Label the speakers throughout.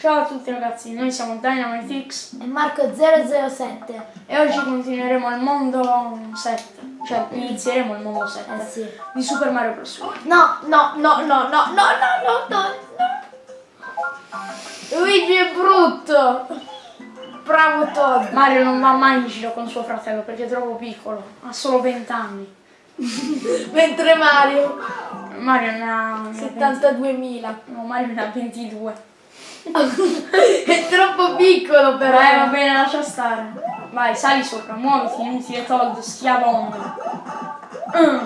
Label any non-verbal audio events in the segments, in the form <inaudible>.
Speaker 1: Ciao a tutti ragazzi, noi siamo DynamiteX
Speaker 2: E Marco 007.
Speaker 1: e oggi continueremo il mondo 7, cioè inizieremo il mondo 7
Speaker 2: Eh sì.
Speaker 1: di Super Mario Bros.
Speaker 2: No, no, no, no, no, no, no, no, no, no. Luigi è brutto. Bravo Todd.
Speaker 1: Mario non va mai in giro con suo fratello perché è troppo piccolo, ha solo 20 anni. <laughs>
Speaker 2: Mentre Mario
Speaker 1: Mario ne ha, ne ha
Speaker 2: 72.000.
Speaker 1: 20 no, Mario ne ha 22. <laughs>
Speaker 2: è troppo piccolo però.
Speaker 1: Eh va bene, lascia stare. Vai, sali sopra, muoviti, inutile Todd, schiavone. Mm.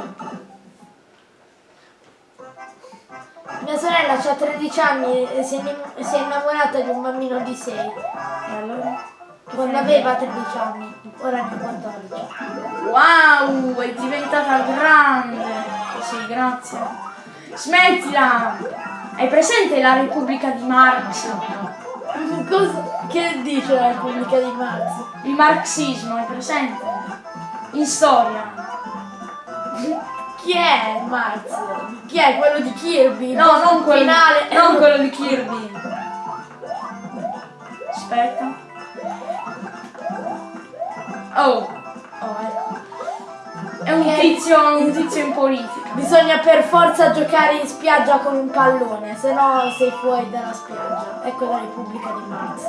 Speaker 2: Mia sorella ha 13 anni e si è, innim- si è innamorata di un bambino di 6.
Speaker 1: E allora?
Speaker 2: Quando aveva 13 anni, ora ne ha 14.
Speaker 1: Wow, è diventata grande. Sì, grazie. Smettila! Hai presente la Repubblica di Marx?
Speaker 2: Cosa, che dice la Repubblica di Marx?
Speaker 1: Il marxismo, hai presente? In storia.
Speaker 2: Chi è Marx? Chi è quello di Kirby?
Speaker 1: No, non quello,
Speaker 2: finale.
Speaker 1: non quello di Kirby. Aspetta. Oh, oh ecco. È un tizio, un tizio in politica.
Speaker 2: Bisogna per forza giocare in spiaggia con un pallone, se no sei fuori dalla spiaggia. Ecco la Repubblica di Marx.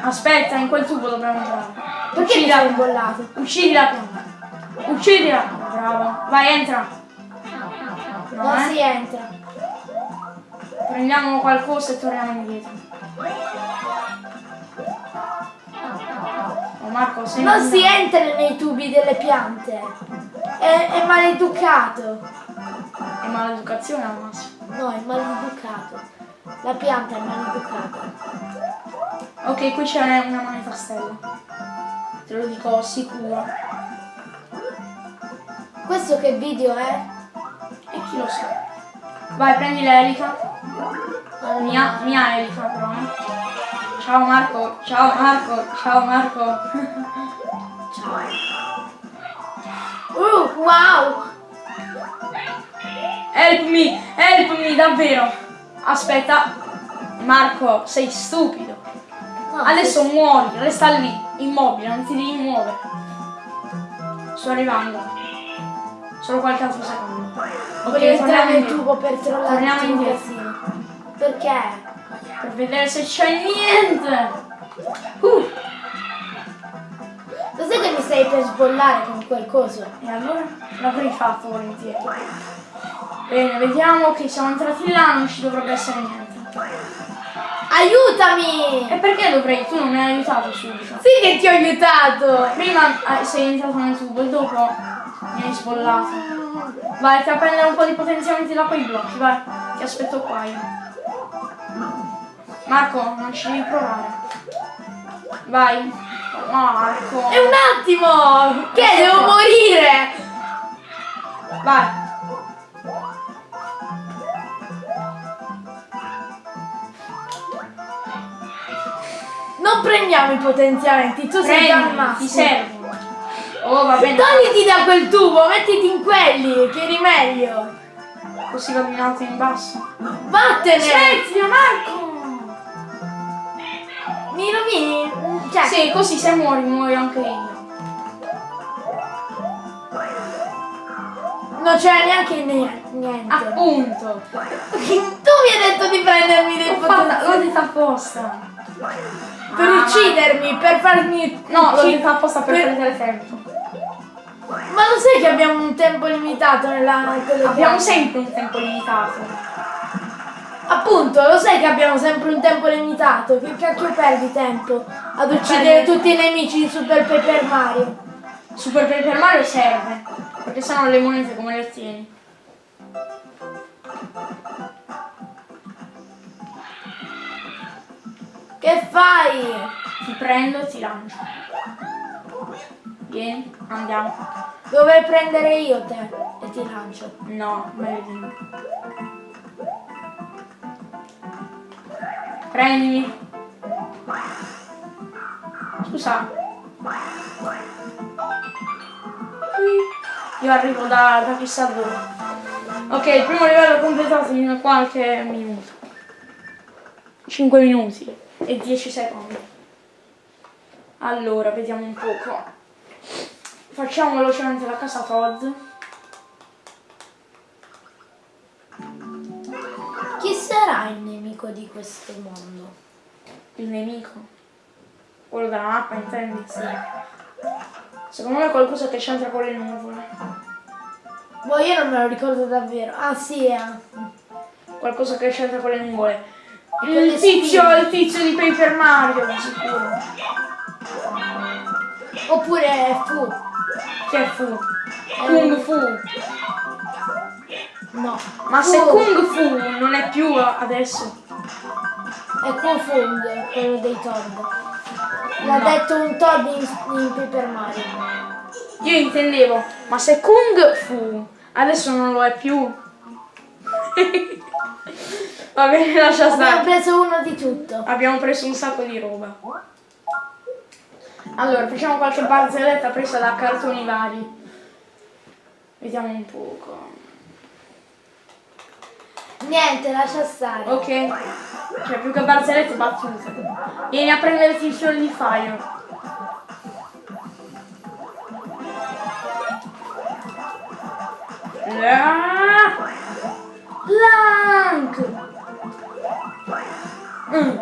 Speaker 1: Aspetta, in quel tubo dobbiamo entrare.
Speaker 2: Perché mi hai imbollato?
Speaker 1: Uccidila prima. Uccidila. Bravo. Vai, entra. No,
Speaker 2: Non
Speaker 1: eh.
Speaker 2: si entra.
Speaker 1: Prendiamo qualcosa e torniamo indietro. Oh Marco, sei
Speaker 2: Non si entra nei tubi delle piante. È, è maleducato.
Speaker 1: È maleducazione al massimo.
Speaker 2: No, è maleducato. La pianta è maleducata.
Speaker 1: Ok, qui c'è una moneta stella. Te lo dico sicuro.
Speaker 2: Questo che video è?
Speaker 1: E chi lo sa? Vai, prendi l'elica.
Speaker 2: Allora,
Speaker 1: Mia, mia elica però, eh. Ciao Marco, ciao Marco, ciao Marco. <laughs>
Speaker 2: Uh, wow!
Speaker 1: Help me, help me, davvero. Aspetta. Marco, sei stupido.
Speaker 2: No,
Speaker 1: Adesso muori, resta lì, immobile, non ti devi muovere. Sto arrivando. Solo qualche altro secondo.
Speaker 2: Voglio
Speaker 1: Ok,
Speaker 2: entrare
Speaker 1: torniamo
Speaker 2: nel tubo per trollare
Speaker 1: Torniamo indietro.
Speaker 2: Perché?
Speaker 1: Per vedere se c'è niente. Uh,
Speaker 2: Sai che mi stai per sbollare con quel coso?
Speaker 1: e allora l'avrei fatto volentieri. Bene, vediamo che siamo entrati là, non ci dovrebbe essere niente.
Speaker 2: Aiutami!
Speaker 1: E perché dovrei? Tu non mi hai aiutato subito.
Speaker 2: Sì che ti ho aiutato!
Speaker 1: Prima eh, sei entrato nel tubo e dopo mi hai sbollato. Vai, ti a prendere un po' di potenziamenti da quei blocchi, vai. Ti aspetto qua io. Marco, non ci devi provare. Vai. Marco.
Speaker 2: E un attimo! Che devo morire!
Speaker 1: Vai.
Speaker 2: Non prendiamo i potenziamenti, tu sei già al
Speaker 1: ti servono. Oh, va bene.
Speaker 2: Togliti da quel tubo, mettiti in quelli, che eri meglio.
Speaker 1: Così vado in alto in basso.
Speaker 2: Vattene!
Speaker 1: Smettila, Marco!
Speaker 2: Mi rovini? Cioè,
Speaker 1: Sì, così se muori, muoio anche io.
Speaker 2: non c'era neanche ne- niente.
Speaker 1: Appunto.
Speaker 2: tu mi hai detto di prendermi dei
Speaker 1: fatta, l'ho detta apposta.
Speaker 2: Per
Speaker 1: Ah,
Speaker 2: uccidermi, per farmi...
Speaker 1: No, l'ho detta apposta per
Speaker 2: per-
Speaker 1: prendere tempo.
Speaker 2: Ma lo sai che abbiamo un tempo limitato nella...
Speaker 1: Abbiamo sempre un tempo limitato.
Speaker 2: Appunto, lo sai che abbiamo sempre un tempo limitato. Che cacchio perdi tempo ad uccidere tutti i nemici di Super Paper Mario?
Speaker 1: Super Paper Mario serve. Perché sennò le monete come le ottieni?
Speaker 2: Che fai?
Speaker 1: Ti prendo e ti lancio. Vieni, andiamo.
Speaker 2: Dovrei prendere io te e ti lancio.
Speaker 1: No, meglio Prendimi. Scusa. Io arrivo da, da chissà dove. Ok, il primo livello completato in qualche minuto. 5 minuti e 10 secondi. Allora, vediamo un poco. Facciamo velocemente la casa Todd.
Speaker 2: Chi sarà il nemico di questo mondo?
Speaker 1: Il nemico. Quello della mappa, intendi? Sì. Secondo me è qualcosa che c'entra con le nuvole.
Speaker 2: Boh, io non me lo ricordo davvero. Ah, sì, eh.
Speaker 1: Qualcosa che c'entra con le nuvole. Il tizio, il tizio di Paper Mario, di sicuro.
Speaker 2: Oppure Fu.
Speaker 1: Che è Fu? Kung Fu.
Speaker 2: No.
Speaker 1: Ma
Speaker 2: Fu.
Speaker 1: se Kung Fu non è più adesso.
Speaker 2: È Kung Fung, quello dei Todd. L'ha
Speaker 1: No.
Speaker 2: detto un Todd in, in Paper Mario.
Speaker 1: Io intendevo, ma se Kung Fu adesso non lo è più. <laughs> Va bene, lascia
Speaker 2: Abbiamo
Speaker 1: stare.
Speaker 2: preso uno di tutto.
Speaker 1: Abbiamo preso un sacco di roba. Allora, facciamo qualche barzelletta presa da cartoni vari. Vediamo un poco.
Speaker 2: Niente, lascia stare.
Speaker 1: Ok. Cioè, più che barzellette, battute. Vieni a prenderti il fiore di Fire. La... Blank! Mm.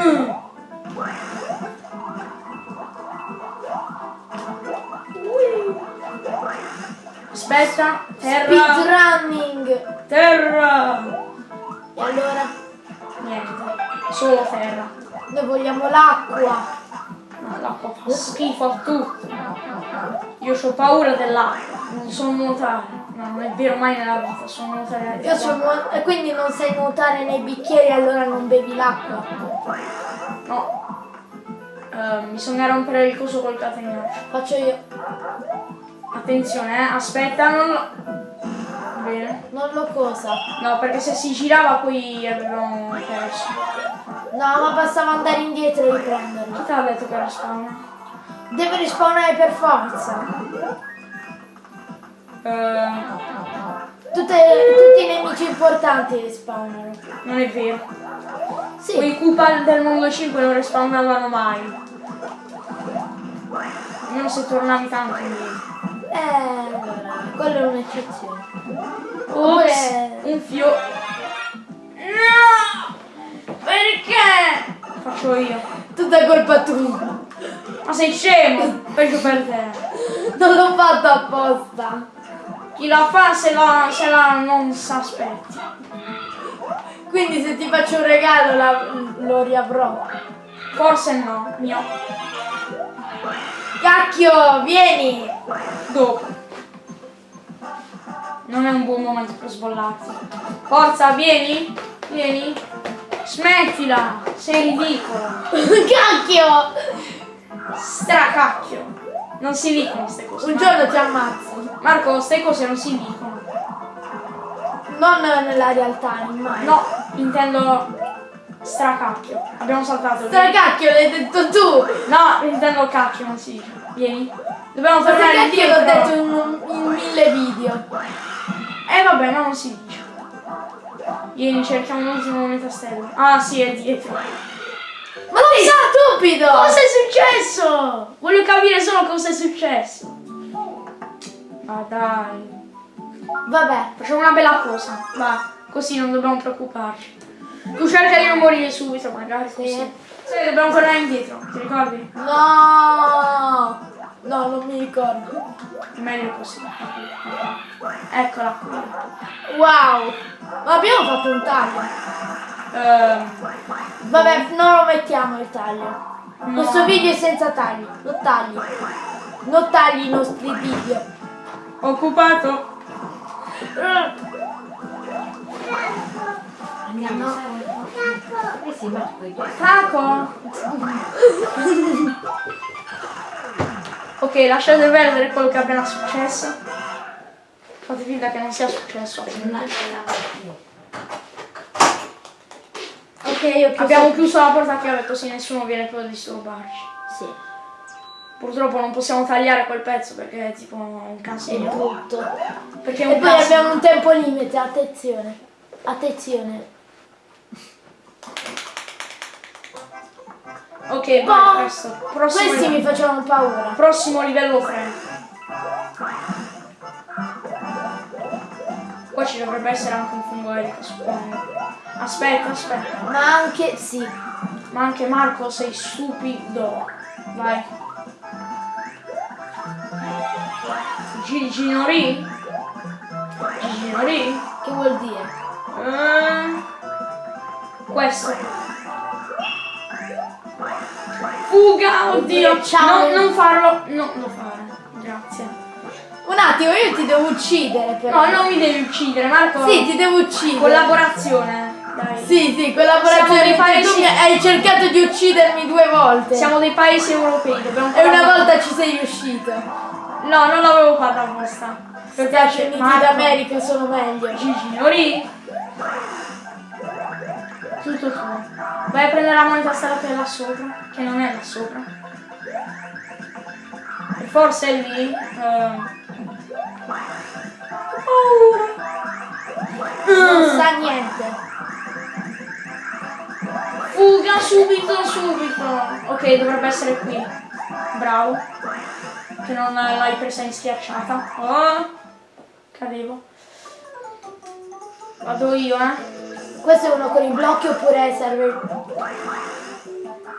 Speaker 1: Mm. Aspetta, terra,
Speaker 2: Speedrunning.
Speaker 1: terra,
Speaker 2: E allora?
Speaker 1: niente, solo terra.
Speaker 2: Noi vogliamo l'acqua.
Speaker 1: No, l'acqua fa schifo a tutti. Io ho paura dell'acqua, non so nuotare. No, non è vero mai nella vita, so nuotare.
Speaker 2: Io so nuo- e quindi non sai nuotare nei bicchieri, allora non bevi l'acqua.
Speaker 1: No. Eh, bisogna rompere il coso col catenaccio.
Speaker 2: Faccio io.
Speaker 1: Attenzione, eh, aspetta, non lo... Bene.
Speaker 2: Non lo cosa.
Speaker 1: No, perché se si girava poi avevamo perso.
Speaker 2: No, ma bastava andare indietro e riprenderlo.
Speaker 1: Chi ti ha detto che era spawn?
Speaker 2: Deve rispawnare per forza.
Speaker 1: Eh,
Speaker 2: Tutte- tutti i nemici importanti rispawnano.
Speaker 1: non è vero.
Speaker 2: Sì.
Speaker 1: Quei Koopa del mondo 5 non respawnavano mai. Almeno se tornavi tanto indietro.
Speaker 2: Eh, quella è un'eccezione. Oppure-
Speaker 1: un fio. No! Perché? Faccio io.
Speaker 2: Tutta colpa tua.
Speaker 1: Ma sei scemo? Peggio per te.
Speaker 2: Non l'ho fatto apposta.
Speaker 1: Chi la fa se la, se la non s'aspetti.
Speaker 2: Quindi se ti faccio un regalo la- lo riavrò.
Speaker 1: Forse no, mio.
Speaker 2: Cacchio, vieni!
Speaker 1: Dopo. Non è un buon momento per sbollarti. Forza, vieni. Vieni. Smettila. Sei ridicolo. <laughs>
Speaker 2: Cacchio!
Speaker 1: Stracacchio. Non si dicono queste cose.
Speaker 2: Un giorno ti ammazzo.
Speaker 1: Marco, queste cose non si dicono.
Speaker 2: Non nella realtà, immagino.
Speaker 1: No, intendo stracacchio. Abbiamo saltato.
Speaker 2: Sta cacchio, l'hai detto tu!
Speaker 1: No, intendo cacchio, non si dice. Vieni. Dobbiamo tornare
Speaker 2: cacchio l'ho
Speaker 1: indietro.
Speaker 2: detto in, in mille video.
Speaker 1: Eh vabbè, ma non si dice. Vieni, cerchiamo un ultimo momento a stella. Ah sì, è dietro.
Speaker 2: Ma sei stupido!
Speaker 1: Cosa è successo? Voglio capire solo cosa è successo. Ma dai.
Speaker 2: Vabbè,
Speaker 1: Facciamo una bella cosa. Va, così non dobbiamo preoccuparci. Tu cerca di non morire subito, magari così.
Speaker 2: Sì.
Speaker 1: Sì, dobbiamo tornare indietro, ti ricordi?
Speaker 2: no! No, non mi ricordo.
Speaker 1: Meglio così. Eccola qui.
Speaker 2: Wow! Ma abbiamo fatto un taglio.
Speaker 1: Ehm,
Speaker 2: Vabbè, non lo mettiamo il taglio.
Speaker 1: No.
Speaker 2: Questo video è senza tagli. Non tagli. Non tagli i nostri video.
Speaker 1: occupato.
Speaker 3: Andiamo Eh sì, ma poi
Speaker 1: Taco. ok, lasciate perdere quello che è appena successo. Fate finta che non sia successo.
Speaker 2: Ok.
Speaker 1: Abbiamo chiuso la porta a chiave così nessuno viene più a disturbarci.
Speaker 2: Sì,
Speaker 1: Purtroppo non possiamo tagliare quel pezzo perché è tipo un
Speaker 2: è
Speaker 1: casino. Perché è
Speaker 2: E
Speaker 1: un
Speaker 2: poi
Speaker 1: casino.
Speaker 2: abbiamo un tempo limite, attenzione. Attenzione.
Speaker 1: Ok,
Speaker 2: Boh.
Speaker 1: vai, questo. Prossimo
Speaker 2: Questi mi
Speaker 1: livello.
Speaker 2: facevano paura.
Speaker 1: Prossimo livello 3. Qua ci dovrebbe essere anche un fungo elico, suppongo. Aspetta, aspetta.
Speaker 2: Ma anche, sì.
Speaker 1: Ma anche Marco sei stupido. Vai. Gigi Ginori? Gigi Ginori?
Speaker 2: Che vuol dire?
Speaker 1: Ehm, questo. Fuga, oddio.
Speaker 2: Ciao.
Speaker 1: No, non farlo. No, non lo fare. Grazie.
Speaker 2: Un attimo, io ti devo uccidere però.
Speaker 1: No, non mi devi uccidere, Marco.
Speaker 2: Sì, ti devo uccidere.
Speaker 1: Collaborazione. Dai.
Speaker 2: Sì, sì, collaborazione.
Speaker 1: Siamo dei
Speaker 2: Tu
Speaker 1: paesi-
Speaker 2: mi hai cercato di uccidermi due volte.
Speaker 1: Siamo dei paesi europei, dobbiamo
Speaker 2: E una volta ci sei riuscito.
Speaker 1: No, non l'avevo fatta apposta.
Speaker 2: Stati
Speaker 1: Perché
Speaker 2: Uniti
Speaker 1: Marco-
Speaker 2: d'America sono meglio.
Speaker 1: Gigi, ori. Tutto tuo. Vai a prendere la moneta stella che è là sopra. Che non è là sopra. E forse è lì. ehm. Paura.
Speaker 2: Non
Speaker 1: Mm.
Speaker 2: sa niente.
Speaker 1: Fuga subito, subito. Ok, dovrebbe essere qui. Bravo. Che non l'hai presa in schiacciata. Oh. Cadevo. Vado io, eh.
Speaker 2: Questo è uno con i blocchi oppure serve.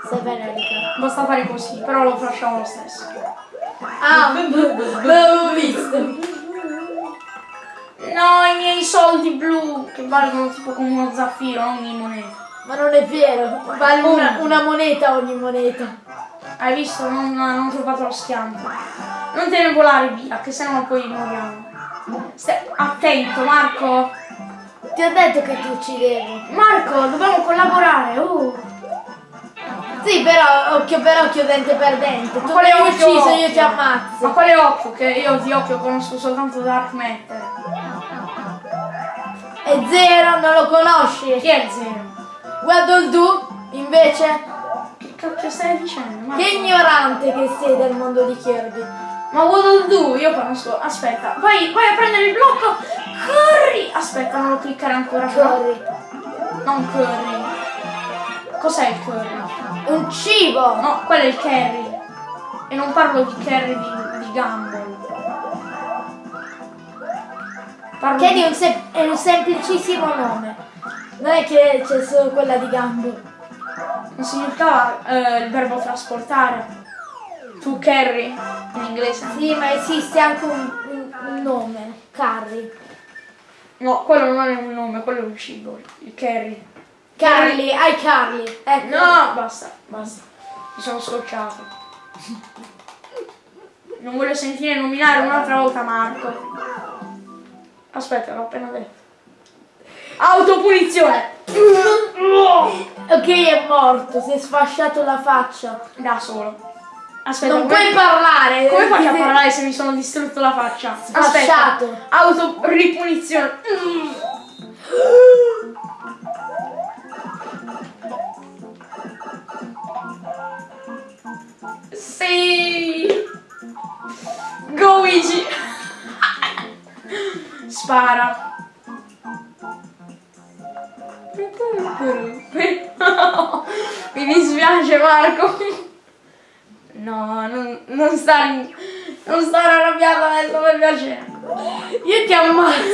Speaker 2: Serve Erika.
Speaker 1: Basta fare così, però lo facciamo lo stesso.
Speaker 2: Ah, <laughs> l'avevo visto.
Speaker 1: No, i miei soldi blu che valgono tipo come uno zaffiro ogni moneta.
Speaker 2: Ma non è vero, vale una, una moneta ogni moneta.
Speaker 1: Hai visto? Non, non ho fatto lo schianto. Non te ne volare via, che sennò poi moriamo. Stai attento, Marco.
Speaker 2: Ti ho detto che ti uccidevo.
Speaker 1: Marco, dobbiamo collaborare. Uh.
Speaker 2: Sì, però occhio per occhio, dente per dente. Tu
Speaker 1: quale
Speaker 2: mi hai
Speaker 1: occhio,
Speaker 2: ucciso, io
Speaker 1: occhio?
Speaker 2: ti ammazzo.
Speaker 1: Ma quale occhio? Che io di occhio conosco soltanto Dark Matter.
Speaker 2: E zero, non lo conosci.
Speaker 1: Chi è zero?
Speaker 2: Waddle Do, invece,
Speaker 1: Che cacchio stai dicendo? Marco?
Speaker 2: che ignorante che sei del mondo di Kirby.
Speaker 1: Ma Waddle Do, io conosco. Aspetta, vai, vai a prendere il blocco. Corri! Aspetta, non lo cliccare ancora.
Speaker 2: Corri.
Speaker 1: Non curry. Cos'è il curry?
Speaker 2: Un cibo.
Speaker 1: No, quello è il curry. E non parlo di curry di, di Gumball. Parlo
Speaker 2: Che è,
Speaker 1: di...
Speaker 2: un sem- è un semplicissimo nome. Non è che c'è solo quella di Gambo.
Speaker 1: Non significava eh, il verbo trasportare. Tu carry in inglese?
Speaker 2: Sì, ma esiste anche un, un- un nome. Carri.
Speaker 1: No, quello non è un nome, quello è un cibo. Il curry.
Speaker 2: Carly, hai Carly. Ecco.
Speaker 1: No, basta, basta. Mi sono scocciato. Non voglio sentire nominare un'altra volta Marco. Aspetta, l'ho appena detto. Autopunizione!
Speaker 2: Ok, è morto, si è sfasciato la faccia.
Speaker 1: Da solo. Aspetta,
Speaker 2: Non puoi parlare.
Speaker 1: come faccio a parlare se mi sono distrutto la faccia? Aspetta. Autoripunizione. Sì. Go Luigi. Spara. Mi dispiace Marco. No, non, non stare non stare arrabbiata adesso per piacere.
Speaker 2: Io ti ammazzo.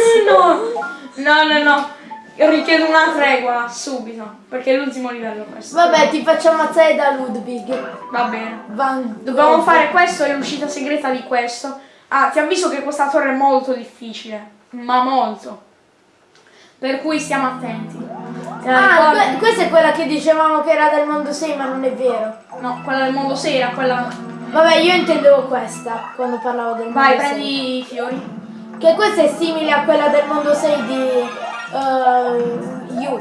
Speaker 1: No, no, no, no. Io richiedo una tregua subito, perché è l'ultimo livello questo.
Speaker 2: Vabbè, ti faccio ammazzare da Ludwig.
Speaker 1: Va bene.
Speaker 2: Van
Speaker 1: Dobbiamo fare questo e l'uscita segreta di questo. Ah, ti avviso che questa torre è molto difficile, ma molto. Per cui stiamo attenti. Te la
Speaker 2: Ah, que- questa è quella che dicevamo che era del mondo 6, ma non è vero.
Speaker 1: No, quella del mondo 6 era quella...
Speaker 2: Vabbè, io intendevo questa quando parlavo del mondo
Speaker 1: Vai,
Speaker 2: 6.
Speaker 1: prendi i fiori.
Speaker 2: Che questa è simile a quella del mondo 6 di uh, You.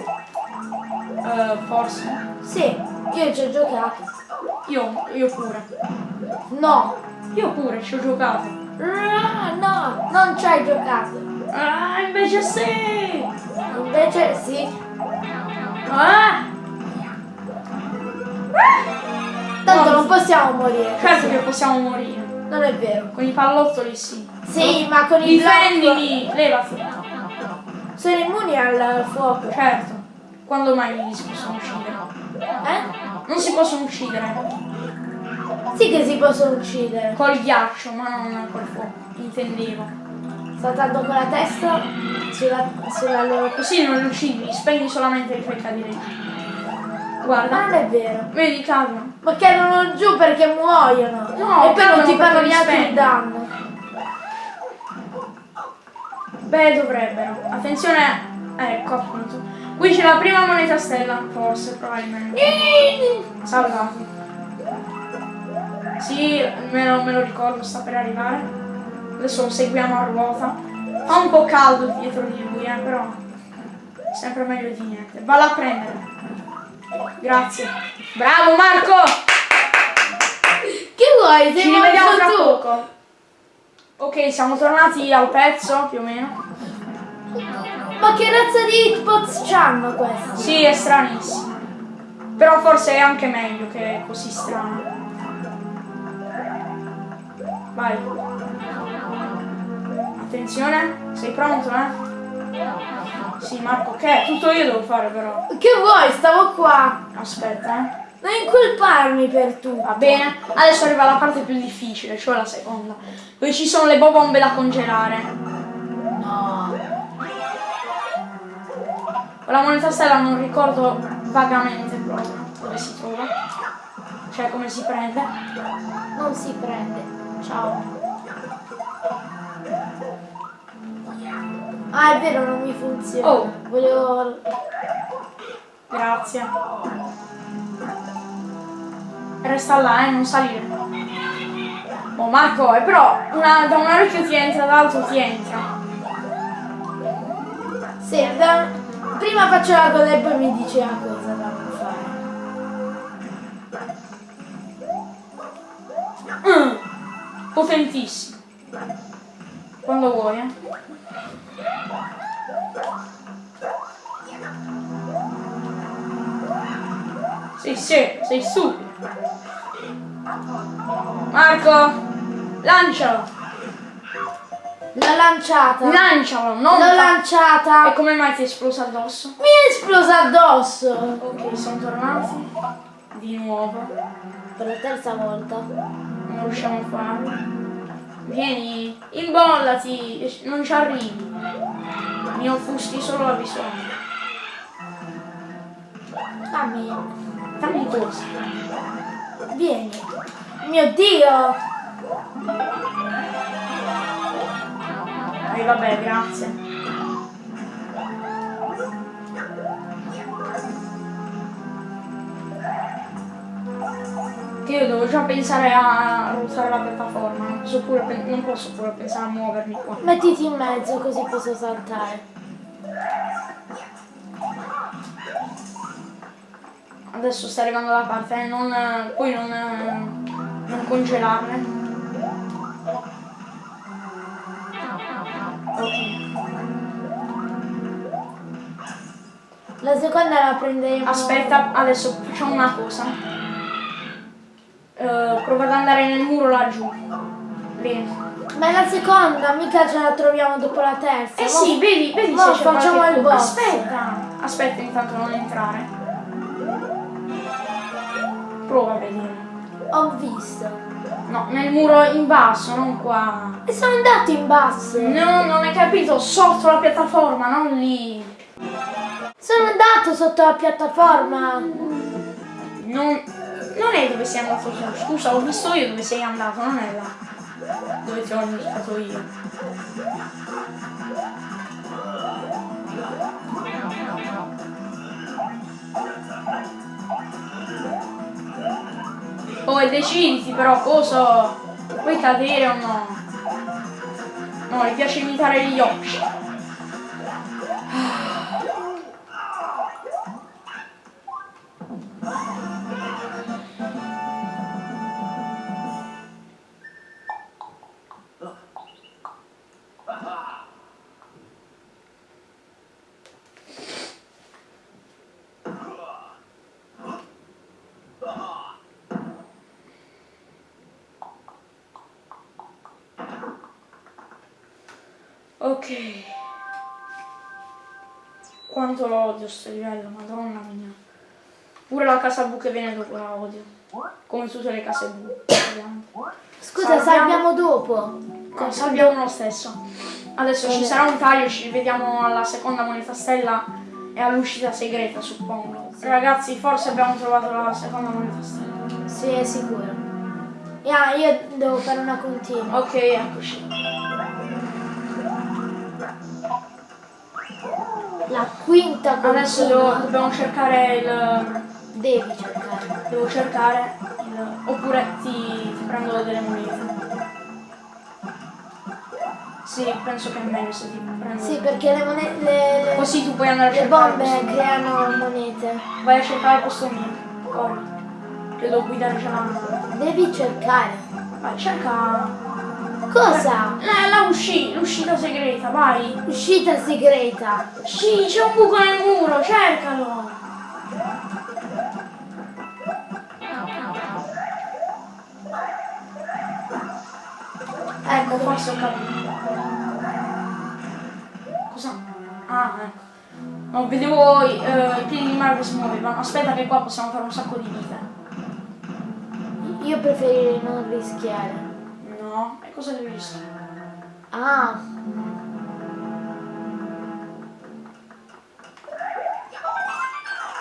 Speaker 1: Eh, forse.
Speaker 2: Sì, io ci ho giocato.
Speaker 1: Io, io pure.
Speaker 2: No.
Speaker 1: Io pure ci ho giocato.
Speaker 2: Ah, No, non ci hai giocato.
Speaker 1: Ah, invece sì!
Speaker 2: Invece sì. Possiamo morire.
Speaker 1: Certo che possiamo morire.
Speaker 2: Non è vero.
Speaker 1: Con i pallottoli sì.
Speaker 2: Sì, ma con il blocco
Speaker 1: Difendimi! Levati!
Speaker 2: sono immuni al fuoco.
Speaker 1: Certo. Quando mai si possono uccidere?
Speaker 2: Eh?
Speaker 1: Non si possono uccidere.
Speaker 2: Sì che si possono uccidere.
Speaker 1: Col ghiaccio, ma non col fuoco. Intendevo.
Speaker 2: Saltando con la testa sulla, sulla loro...
Speaker 1: Così non li uccidi, spegni solamente li fai cadere Guarda.
Speaker 2: non è vero.
Speaker 1: Vedi, cadono.
Speaker 2: Ma cadono giù perché muoiono.
Speaker 1: No,
Speaker 2: e poi non ti fanno
Speaker 1: perché li
Speaker 2: neanche il danno.
Speaker 1: Beh, dovrebbero. Attenzione. Ecco, appunto. Qui c'è la prima moneta stella, forse, probabilmente. Salvato. Sì, me lo, me lo ricordo, sta per arrivare. Adesso lo seguiamo a ruota. Fa un po' caldo dietro di lui, eh, però. Sempre meglio di niente. Valla a prendere. Grazie. Bravo Marco!
Speaker 2: Che vuoi? Sei
Speaker 1: Ci rivediamo tra
Speaker 2: tu.
Speaker 1: poco. Ok, siamo tornati al pezzo, più o meno.
Speaker 2: Ma che razza di hitbox c'hanno questi?
Speaker 1: Sì, è stranissimo. Però forse è anche meglio che è così strano. Vai. Attenzione, sei pronto, eh? Sì, Marco, che? Tutto io devo fare però.
Speaker 2: Che vuoi? Stavo qua.
Speaker 1: Aspetta, eh.
Speaker 2: Non incolparmi per tutto.
Speaker 1: Va bene. Adesso arriva la parte più difficile, cioè la seconda. Dove ci sono le bombe da congelare.
Speaker 2: No.
Speaker 1: La moneta stella non ricordo vagamente proprio dove si trova. Cioè come si prende.
Speaker 2: Non si prende. Ciao. Ah, è vero, non mi funziona.
Speaker 1: Oh.
Speaker 2: Volevo...
Speaker 1: Grazie. Resta là, eh, non salire. Oh Marco, eh, però una- da un orecchio ti entra, dall'altro ti entra.
Speaker 2: Sì, da- prima faccio la cosa e poi mi dice la cosa da fare.
Speaker 1: Mm. Potentissimo. Quando vuoi, eh. Sì, sì, sei stupido. Marco, lancialo.
Speaker 2: L'ho lanciata.
Speaker 1: Lancialo, non
Speaker 2: L'ho lanciata.
Speaker 1: E come mai ti è esplosa addosso?
Speaker 2: Mi è esplosa addosso.
Speaker 1: Ok, sono tornati. Di nuovo.
Speaker 2: Per la terza volta.
Speaker 1: Non riusciamo a farlo. Vieni, imbollati, non ci arrivi. Mi offuschi solo la visione.
Speaker 2: Dammi.
Speaker 1: Dammi cosa.
Speaker 2: Vieni. Mio Dio.
Speaker 1: E vabbè, grazie. Che io devo già pensare a ruotare la piattaforma, non posso pure, non posso pure pensare a muovermi qua.
Speaker 2: Mettiti in mezzo così posso saltare.
Speaker 1: Adesso sta arrivando la parte, eh, non, poi non, non congelarle. Ok.
Speaker 2: La seconda la prenderemo.
Speaker 1: Aspetta, adesso facciamo una cosa. Eh, prova ad andare nel muro laggiù. Bene.
Speaker 2: Ma è la seconda, mica ce la troviamo dopo la terza.
Speaker 1: Eh
Speaker 2: Mo-
Speaker 1: sì, vedi, vedi se c'è
Speaker 2: facciamo il boss.
Speaker 1: Aspetta, aspetta intanto non entrare. Prova a vedere.
Speaker 2: Ho visto.
Speaker 1: No, nel muro in basso, non qua.
Speaker 2: E sono andato in basso.
Speaker 1: No, non hai capito, sotto la piattaforma, non lì.
Speaker 2: Sono andato sotto la piattaforma.
Speaker 1: Non, non è dove sei andato tu. Scusa, ho visto io dove sei andato, non è là. Dove ti ho indicato io. Oh, e deciditi però cosa. Vuoi cadere o no? No, gli piace imitare gli occhi. Ok. Quanto lo odio sto livello, madonna mia. Pure la casa blu che viene dopo la odio. Come tutte le case ovviamente.
Speaker 2: Scusa,
Speaker 1: Salviamo-
Speaker 2: salviamo dopo.
Speaker 1: No, salviamo lo stesso. Adesso ci sarà un taglio, ci vediamo alla seconda moneta stella e all'uscita segreta, suppongo. Ragazzi, forse abbiamo trovato la seconda moneta stella.
Speaker 2: Sì, è sicuro. Ah, io devo fare una continua.
Speaker 1: Ok, eccoci.
Speaker 2: La quinta continua.
Speaker 1: Adesso devo- dobbiamo cercare il...
Speaker 2: Devi cercare.
Speaker 1: Devo cercare il... Oppure ti, ti prendo delle monete. Sì, penso che è meglio se ti prendo...
Speaker 2: Sì, perché le monete. Le, le-
Speaker 1: Così tu puoi andare a
Speaker 2: le
Speaker 1: cercare
Speaker 2: bombe
Speaker 1: questo mio.
Speaker 2: creano monete.
Speaker 1: Vai a cercare posto mio. Corri. Che devo guidare già la nave.
Speaker 2: Devi cercare.
Speaker 1: Vai, cerca...
Speaker 2: Cosa?
Speaker 1: La, la usci- l'uscita segreta, vai.
Speaker 2: Uscita segreta.
Speaker 1: Sì, c'è un buco nel muro, cercalo. Ecco, forse ho capito. Cosa? Ah, ecco. No, vedevo eh, i piedi di mare che si muovevano. Aspetta che qua possiamo fare un sacco di vite.
Speaker 2: Io preferirei non rischiare.
Speaker 1: No, e cosa devi visto?
Speaker 2: Ah,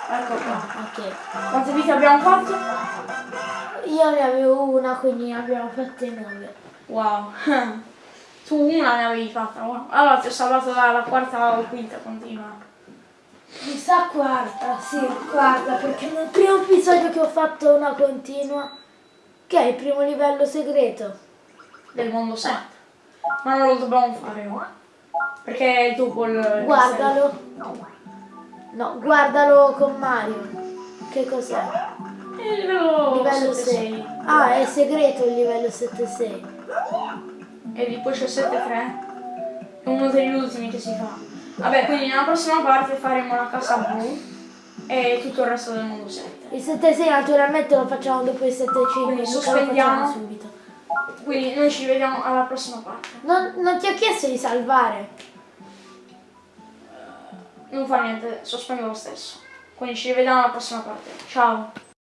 Speaker 1: Ecco qua.
Speaker 2: ok.
Speaker 1: Quante vite abbiamo fatto?
Speaker 2: Io ne avevo una, quindi ne abbiamo fatte nove.
Speaker 1: Wow. <laughs> Tu una ne avevi fatta, wow. Allora ti ho salvato dalla quarta o quinta continua.
Speaker 2: Mi sa quarta, sì, quarta, perché nel primo episodio che ho fatto una continua, che è il primo livello segreto.
Speaker 1: Del mondo 7. Ma non lo dobbiamo fare ora. Perché è dopo il...
Speaker 2: Guardalo. No, guardalo con Mario. Che cos'è?
Speaker 1: È il livello,
Speaker 2: Livello
Speaker 1: 7-6.
Speaker 2: 6. Ah, è segreto il livello 7-6.
Speaker 1: E di poi c'è il 7-3. È uno degli ultimi che si fa. Vabbè, quindi nella prossima parte faremo la casa blu e tutto il resto del mondo 7.
Speaker 2: Il 7-6 naturalmente lo facciamo dopo il 7-5,
Speaker 1: Quindi sospendiamo. Quindi noi ci vediamo alla prossima parte.
Speaker 2: Non, non ti ho chiesto di salvare.
Speaker 1: Non fa niente, sospendo lo stesso. Quindi ci rivediamo alla prossima parte. Ciao!